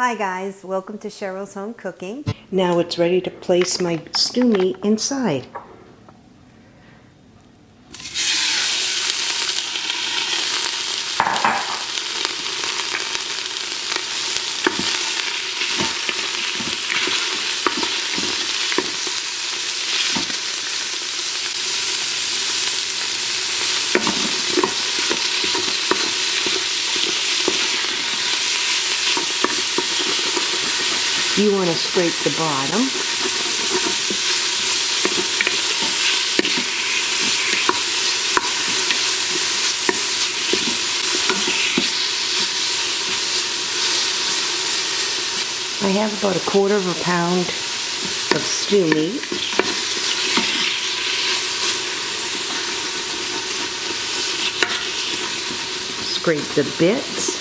Hi guys, welcome to Cheryl's Home Cooking. Now it's ready to place my stew meat inside. You want to scrape the bottom. I have about a quarter of a pound of stew meat. Scrape the bits.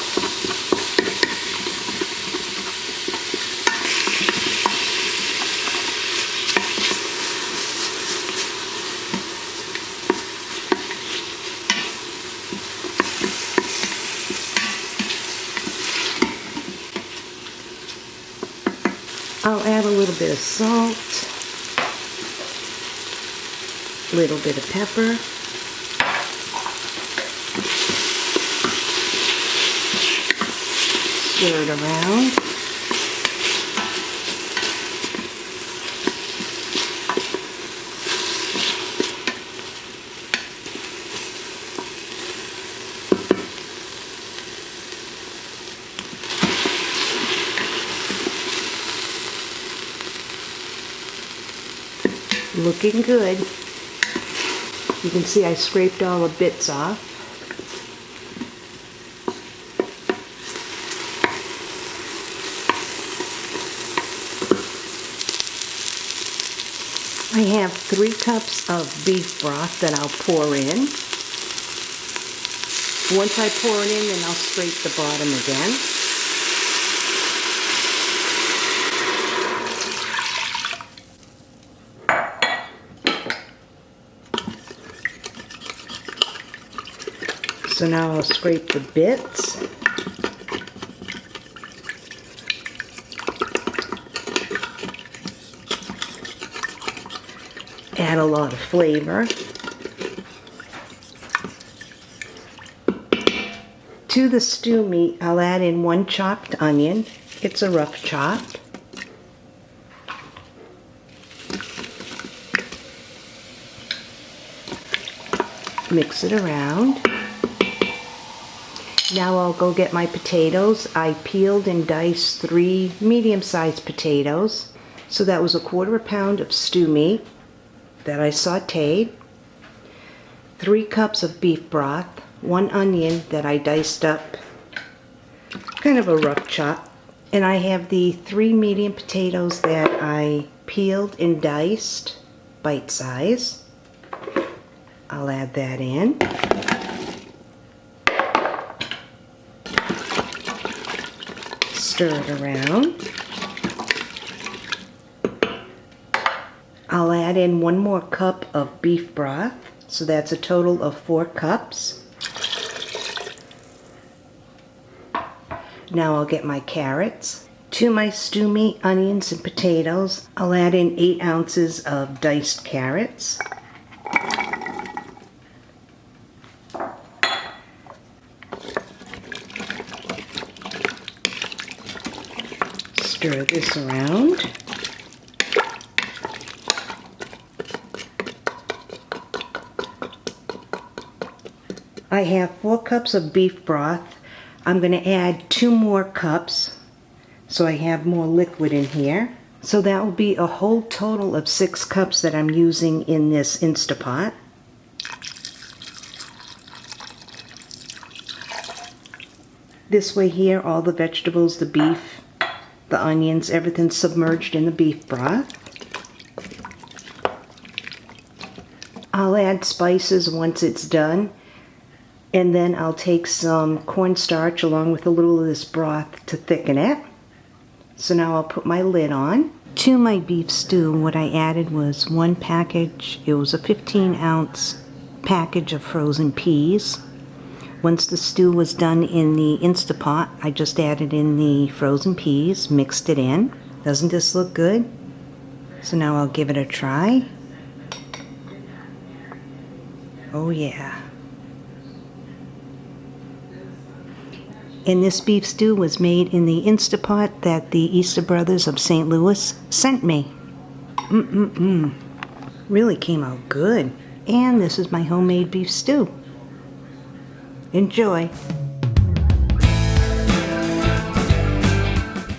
I'll add a little bit of salt, a little bit of pepper, stir it around. Looking good. You can see I scraped all the bits off. I have three cups of beef broth that I'll pour in. Once I pour it in, then I'll scrape the bottom again. So now I'll scrape the bits. Add a lot of flavor. To the stew meat, I'll add in one chopped onion. It's a rough chop. Mix it around. Now I'll go get my potatoes. I peeled and diced three medium-sized potatoes. So that was a quarter a pound of stew meat that I sauteed. Three cups of beef broth. One onion that I diced up. Kind of a rough chop. And I have the three medium potatoes that I peeled and diced bite size. I'll add that in. Stir it around. I'll add in one more cup of beef broth, so that's a total of four cups. Now I'll get my carrots. To my stew meat, onions, and potatoes, I'll add in 8 ounces of diced carrots. Stir this around. I have four cups of beef broth. I'm going to add two more cups so I have more liquid in here. So that will be a whole total of six cups that I'm using in this Instapot. This way here, all the vegetables, the beef, the onions, everything submerged in the beef broth. I'll add spices once it's done and then I'll take some cornstarch along with a little of this broth to thicken it. So now I'll put my lid on. To my beef stew, what I added was one package, it was a 15 ounce package of frozen peas, Once the stew was done in the Instapot, I just added in the frozen peas, mixed it in. Doesn't this look good? So now I'll give it a try. Oh yeah. And this beef stew was made in the Instapot that the Easter Brothers of St. Louis sent me. Mm-mm-mm. Really came out good. And this is my homemade beef stew. Enjoy.